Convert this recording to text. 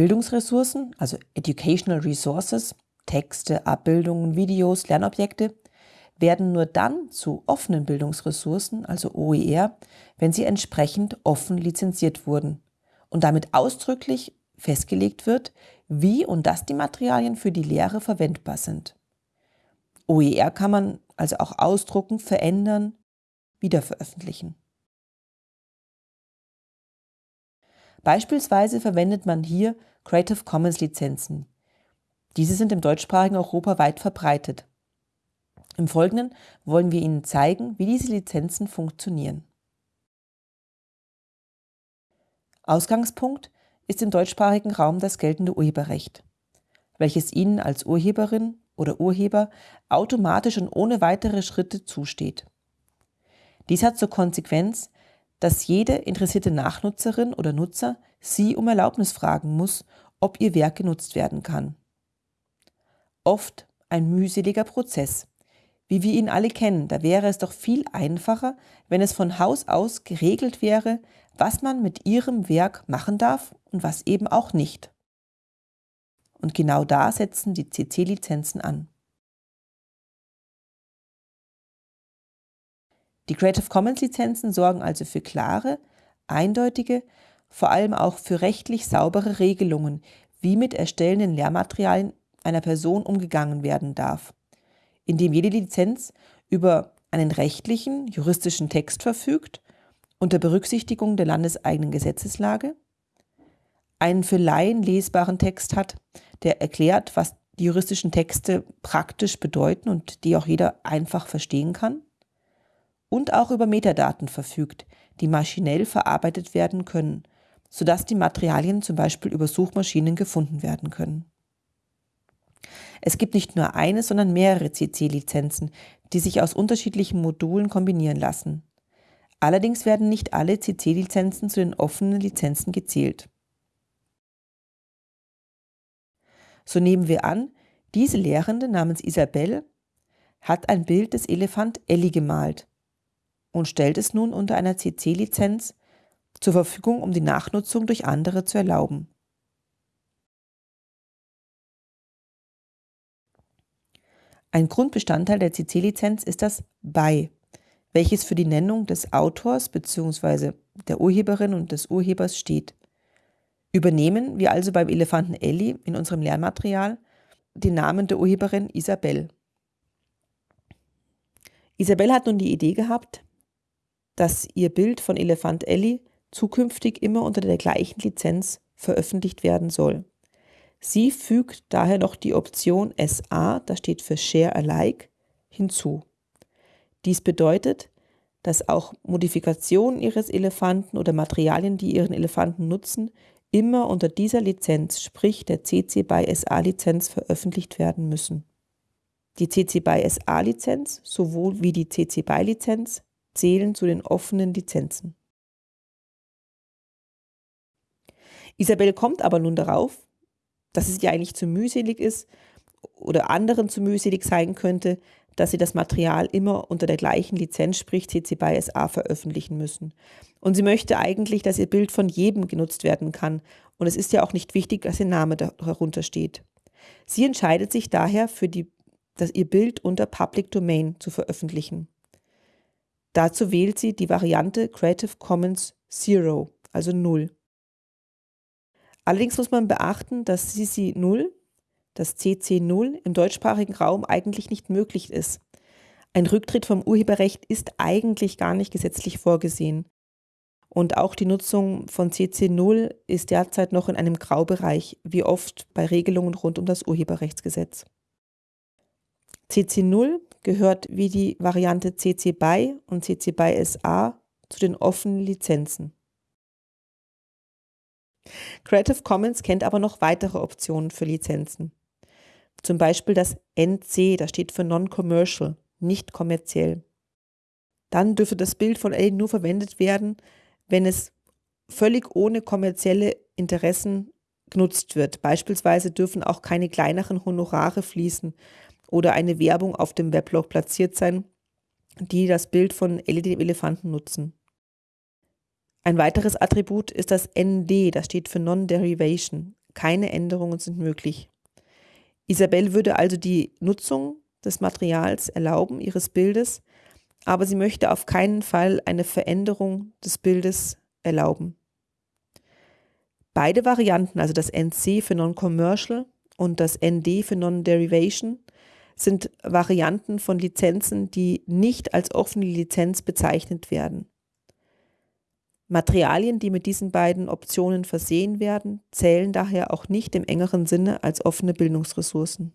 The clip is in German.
Bildungsressourcen, also Educational Resources, Texte, Abbildungen, Videos, Lernobjekte, werden nur dann zu offenen Bildungsressourcen, also OER, wenn sie entsprechend offen lizenziert wurden und damit ausdrücklich festgelegt wird, wie und dass die Materialien für die Lehre verwendbar sind. OER kann man also auch ausdrucken, verändern, wiederveröffentlichen. Beispielsweise verwendet man hier Creative Commons Lizenzen. Diese sind im deutschsprachigen Europa weit verbreitet. Im Folgenden wollen wir Ihnen zeigen, wie diese Lizenzen funktionieren. Ausgangspunkt ist im deutschsprachigen Raum das geltende Urheberrecht, welches Ihnen als Urheberin oder Urheber automatisch und ohne weitere Schritte zusteht. Dies hat zur Konsequenz, dass jede interessierte Nachnutzerin oder Nutzer Sie um Erlaubnis fragen muss, ob Ihr Werk genutzt werden kann. Oft ein mühseliger Prozess, wie wir ihn alle kennen, da wäre es doch viel einfacher, wenn es von Haus aus geregelt wäre, was man mit ihrem Werk machen darf und was eben auch nicht. Und genau da setzen die CC-Lizenzen an. Die Creative Commons Lizenzen sorgen also für klare, eindeutige, vor allem auch für rechtlich saubere Regelungen, wie mit erstellenden Lehrmaterialien einer Person umgegangen werden darf. In dem jede Lizenz über einen rechtlichen, juristischen Text verfügt, unter Berücksichtigung der landeseigenen Gesetzeslage, einen für Laien lesbaren Text hat, der erklärt, was die juristischen Texte praktisch bedeuten und die auch jeder einfach verstehen kann, und auch über Metadaten verfügt, die maschinell verarbeitet werden können, sodass die Materialien zum Beispiel über Suchmaschinen gefunden werden können. Es gibt nicht nur eine, sondern mehrere CC-Lizenzen, die sich aus unterschiedlichen Modulen kombinieren lassen. Allerdings werden nicht alle CC-Lizenzen zu den offenen Lizenzen gezählt. So nehmen wir an, diese Lehrende namens Isabelle hat ein Bild des Elefant Elli gemalt und stellt es nun unter einer CC-Lizenz zur Verfügung, um die Nachnutzung durch andere zu erlauben. Ein Grundbestandteil der CC-Lizenz ist das BY, welches für die Nennung des Autors bzw. der Urheberin und des Urhebers steht. Übernehmen wir also beim Elefanten Elli in unserem Lernmaterial den Namen der Urheberin Isabel. Isabel hat nun die Idee gehabt, dass ihr Bild von Elefant Elli zukünftig immer unter der gleichen Lizenz veröffentlicht werden soll. Sie fügt daher noch die Option SA, das steht für Share Alike, hinzu. Dies bedeutet, dass auch Modifikationen Ihres Elefanten oder Materialien, die Ihren Elefanten nutzen, immer unter dieser Lizenz, sprich der CC BY SA Lizenz, veröffentlicht werden müssen. Die CC BY SA Lizenz sowohl wie die CC BY Lizenz zählen zu den offenen Lizenzen. Isabel kommt aber nun darauf, dass es ja eigentlich zu mühselig ist oder anderen zu mühselig sein könnte, dass sie das Material immer unter der gleichen Lizenz, sprich CC BY SA, veröffentlichen müssen. Und sie möchte eigentlich, dass ihr Bild von jedem genutzt werden kann. Und es ist ja auch nicht wichtig, dass ihr Name darunter steht. Sie entscheidet sich daher für die, dass ihr Bild unter Public Domain zu veröffentlichen. Dazu wählt sie die Variante Creative Commons Zero, also Null. Allerdings muss man beachten, dass CC 0, das CC 0 im deutschsprachigen Raum eigentlich nicht möglich ist. Ein Rücktritt vom Urheberrecht ist eigentlich gar nicht gesetzlich vorgesehen. Und auch die Nutzung von CC 0 ist derzeit noch in einem Graubereich, wie oft bei Regelungen rund um das Urheberrechtsgesetz. CC 0 gehört wie die Variante CC BY und CC BY SA zu den offenen Lizenzen. Creative Commons kennt aber noch weitere Optionen für Lizenzen. Zum Beispiel das NC, das steht für Non-Commercial, nicht kommerziell. Dann dürfte das Bild von L nur verwendet werden, wenn es völlig ohne kommerzielle Interessen genutzt wird. Beispielsweise dürfen auch keine kleineren Honorare fließen oder eine Werbung auf dem Weblog platziert sein, die das Bild von dem Elefanten nutzen. Ein weiteres Attribut ist das ND, das steht für Non-Derivation, keine Änderungen sind möglich. Isabel würde also die Nutzung des Materials erlauben, ihres Bildes, aber sie möchte auf keinen Fall eine Veränderung des Bildes erlauben. Beide Varianten, also das NC für Non-Commercial und das ND für Non-Derivation, sind Varianten von Lizenzen, die nicht als offene Lizenz bezeichnet werden. Materialien, die mit diesen beiden Optionen versehen werden, zählen daher auch nicht im engeren Sinne als offene Bildungsressourcen.